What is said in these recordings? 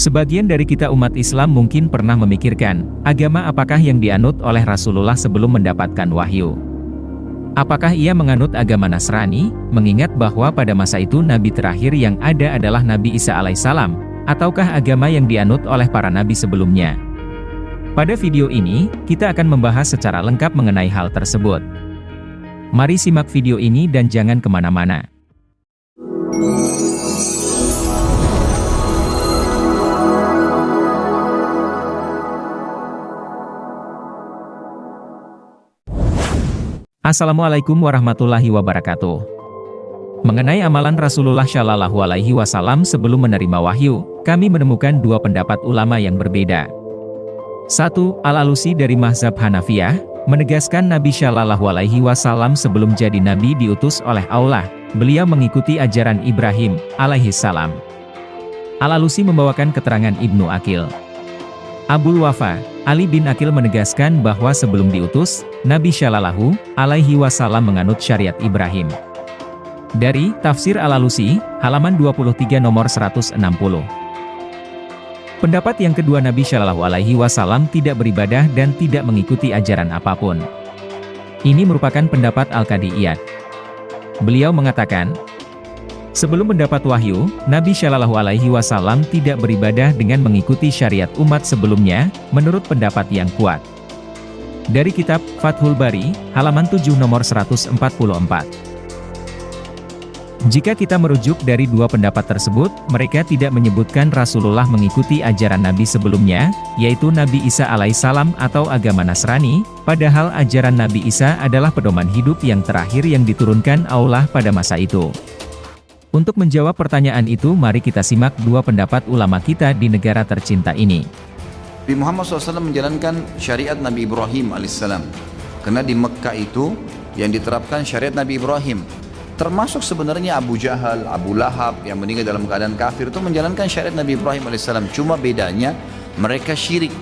Sebagian dari kita umat Islam mungkin pernah memikirkan, agama apakah yang dianut oleh Rasulullah sebelum mendapatkan wahyu? Apakah ia menganut agama Nasrani, mengingat bahwa pada masa itu nabi terakhir yang ada adalah Nabi Isa alaihissalam, ataukah agama yang dianut oleh para nabi sebelumnya? Pada video ini, kita akan membahas secara lengkap mengenai hal tersebut. Mari simak video ini dan jangan ke mana-mana. Assalamualaikum warahmatullahi wabarakatuh. Mengenai amalan Rasulullah Shallallahu Alaihi Wasallam sebelum menerima wahyu, kami menemukan dua pendapat ulama yang berbeda. Satu, Al-Alusi dari Mahzab Hanafiyah, menegaskan Nabi Shallallahu Alaihi Wasallam sebelum jadi Nabi diutus oleh Allah, beliau mengikuti ajaran Ibrahim, alaihi salam. Al-Alusi membawakan keterangan Ibnu Akil. Abul Wafa, Ali bin Akil menegaskan bahwa sebelum diutus, Nabi Shallallahu alaihi wasallam menganut syariat Ibrahim. Dari Tafsir Al-Alusi, halaman 23 nomor 160. Pendapat yang kedua Nabi Shallallahu alaihi wasallam tidak beribadah dan tidak mengikuti ajaran apa pun. Ini merupakan pendapat Al-Qadiyat. Beliau mengatakan, Sebelum mendapat wahyu, Nabi Shallallahu Alaihi Wasallam tidak beribadah dengan mengikuti syariat umat sebelumnya, menurut pendapat yang kuat. Dari kitab Fathul Bari, halaman 7 nomor 144. Jika kita merujuk dari dua pendapat tersebut, mereka tidak menyebutkan Rasulullah mengikuti ajaran Nabi sebelumnya, yaitu Nabi Isa alaihissalam atau agama Nasrani, padahal ajaran Nabi Isa adalah pedoman hidup yang terakhir yang diturunkan Allah pada masa itu. Untuk menjawab pertanyaan itu mari kita simak dua pendapat ulama kita di negara tercinta ini. Nabi Muhammad SAW menjalankan syariat Nabi Ibrahim AS. Karena di Mekah itu yang diterapkan syariat Nabi Ibrahim. Termasuk sebenarnya Abu Jahal, Abu Lahab yang meninggal dalam keadaan kafir itu menjalankan syariat Nabi Ibrahim AS. Cuma bedanya mereka syirik.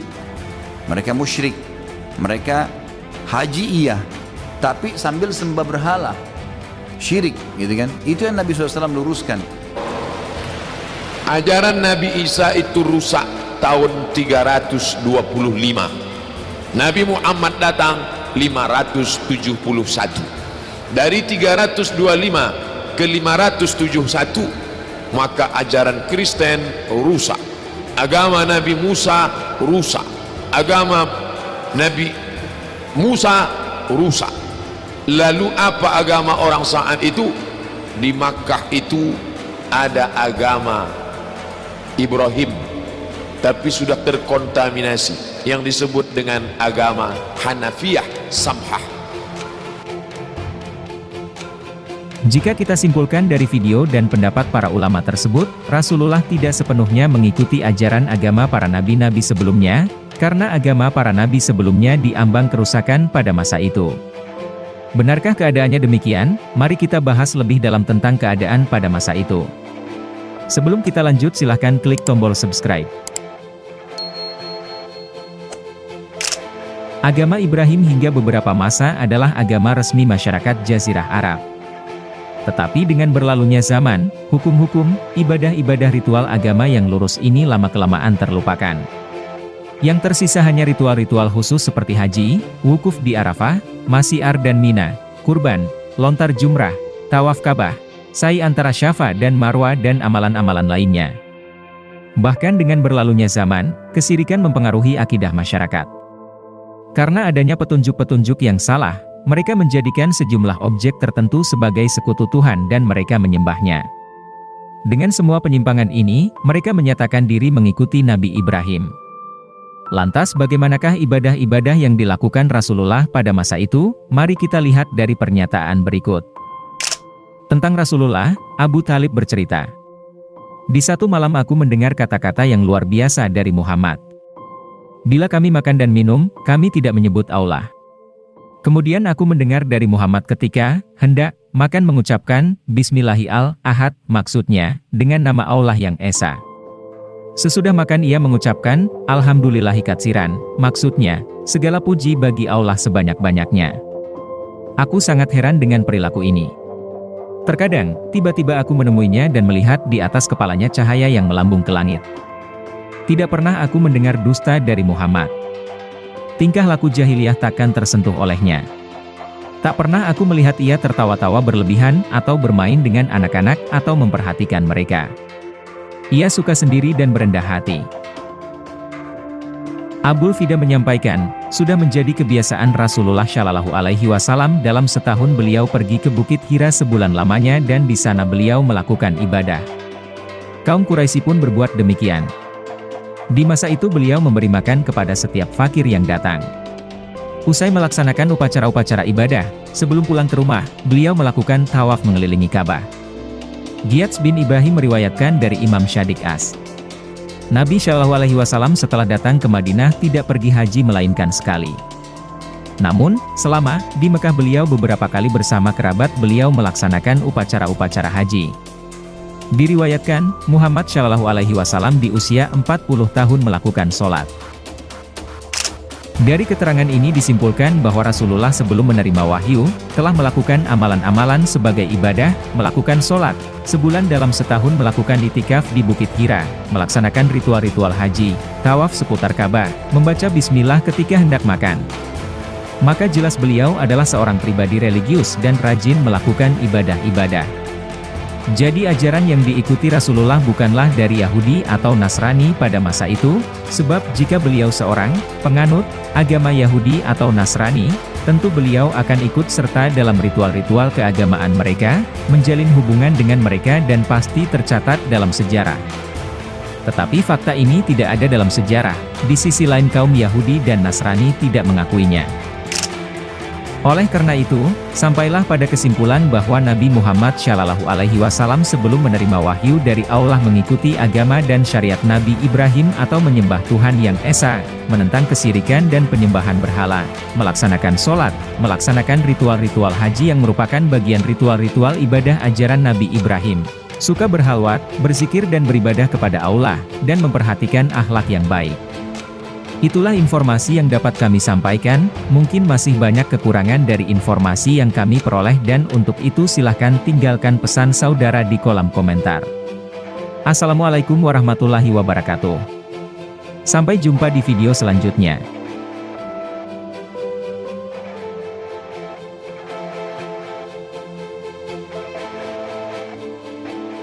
Mereka musyrik. Mereka haji iya. Tapi sambil sembah berhala syirik gitu kan itu yang Nabi SAW luruskan ajaran Nabi Isa itu rusak tahun 325 Nabi Muhammad datang 571 dari 325 ke 571 maka ajaran Kristen rusak. Agama Nabi Musa rusak. Agama Nabi Musa rusak. Lalu apa agama orang saat itu? Di Makkah itu ada agama Ibrahim tapi sudah terkontaminasi yang disebut dengan agama Hanafiyah Samhah. Jika kita simpulkan dari video dan pendapat para ulama tersebut, Rasulullah tidak sepenuhnya mengikuti ajaran agama para nabi-nabi sebelumnya, karena agama para nabi sebelumnya diambang kerusakan pada masa itu. Benarkah keadaannya demikian? Mari kita bahas lebih dalam tentang keadaan pada masa itu. Sebelum kita lanjut silahkan klik tombol subscribe. Agama Ibrahim hingga beberapa masa adalah agama resmi masyarakat Jazirah Arab. Tetapi dengan berlalunya zaman, hukum-hukum, ibadah-ibadah ritual agama yang lurus ini lama-kelamaan terlupakan. Yang tersisa hanya ritual-ritual khusus seperti haji, wukuf di Arafah, Masiar dan Mina, kurban, lontar jumrah, tawaf Ka'bah, sa'i antara Syafa dan Marwa dan amalan-amalan lainnya. Bahkan dengan berlalunya zaman, kesirikan mempengaruhi akidah masyarakat. Karena adanya petunjuk-petunjuk yang salah, mereka menjadikan sejumlah objek tertentu sebagai sekutu Tuhan dan mereka menyembahnya. Dengan semua penyimpangan ini, mereka menyatakan diri mengikuti Nabi Ibrahim. Lantas bagaimanakah ibadah-ibadah yang dilakukan Rasulullah pada masa itu? Mari kita lihat dari pernyataan berikut. Tentang Rasulullah, Abu Talib bercerita. Di satu malam aku mendengar kata-kata yang luar biasa dari Muhammad. Bila kami makan dan minum, kami tidak menyebut Allah. Kemudian aku mendengar dari Muhammad ketika, hendak, makan mengucapkan, Bismillahi al-Ahad, maksudnya, dengan nama Allah yang Esa. Sesudah makan ia mengucapkan, Alhamdulillahi katsiran, maksudnya, segala puji bagi Allah sebanyak-banyaknya. Aku sangat heran dengan perilaku ini. Terkadang, tiba-tiba aku menemuinya dan melihat di atas kepalanya cahaya yang melambung ke langit. Tidak pernah aku mendengar dusta dari Muhammad. Tingkah laku jahiliyah takkan tersentuh olehnya. Tak pernah aku melihat ia tertawa-tawa berlebihan, atau bermain dengan anak-anak, atau memperhatikan mereka. Ia suka sendiri dan berendah hati. Abul Fida menyampaikan, sudah menjadi kebiasaan Rasulullah Shallallahu Alaihi Wasallam dalam setahun beliau pergi ke Bukit Hira sebulan lamanya dan di sana beliau melakukan ibadah. Kaum Quraisy pun berbuat demikian. Di masa itu beliau memberi makan kepada setiap fakir yang datang. Usai melaksanakan upacara-upacara ibadah, sebelum pulang ke rumah, beliau melakukan tawaf mengelilingi Ka'bah. Giyats bin Ibrahim meriwayatkan dari Imam Syadik As. Nabi Shallallahu Alaihi Wasallam setelah datang ke Madinah tidak pergi haji melainkan sekali. Namun, selama di Mekah beliau beberapa kali bersama kerabat beliau melaksanakan upacara-upacara haji. Diriwayatkan, Muhammad Shallallahu Alaihi Wasallam di usia 40 tahun melakukan sholat. Dari keterangan ini disimpulkan bahwa Rasulullah sebelum menerima wahyu, telah melakukan amalan-amalan sebagai ibadah, melakukan sholat, sebulan dalam setahun melakukan itikaf di Bukit Hira, melaksanakan ritual-ritual haji, tawaf seputar Ka'bah, membaca bismillah ketika hendak makan. Maka jelas beliau adalah seorang pribadi religius dan rajin melakukan ibadah-ibadah. Jadi ajaran yang diikuti Rasulullah bukanlah dari Yahudi atau Nasrani pada masa itu, sebab jika beliau seorang penganut agama Yahudi atau Nasrani, tentu beliau akan ikut serta dalam ritual-ritual keagamaan mereka, menjalin hubungan dengan mereka dan pasti tercatat dalam sejarah. Tetapi fakta ini tidak ada dalam sejarah, di sisi lain kaum Yahudi dan Nasrani tidak mengakuinya. Oleh karena itu, sampailah pada kesimpulan bahwa Nabi Muhammad Shallallahu Alaihi Wasallam sebelum menerima wahyu dari Allah mengikuti agama dan syariat Nabi Ibrahim atau menyembah Tuhan yang Esa, menentang kesirikan dan penyembahan berhala, melaksanakan sholat, melaksanakan ritual-ritual haji yang merupakan bagian ritual-ritual ibadah ajaran Nabi Ibrahim, suka berhalwat, berzikir dan beribadah kepada Allah, dan memperhatikan akhlak yang baik. Itulah informasi yang dapat kami sampaikan, mungkin masih banyak kekurangan dari informasi yang kami peroleh dan untuk itu silahkan tinggalkan pesan saudara di kolom komentar. Assalamualaikum warahmatullahi wabarakatuh. Sampai jumpa di video selanjutnya.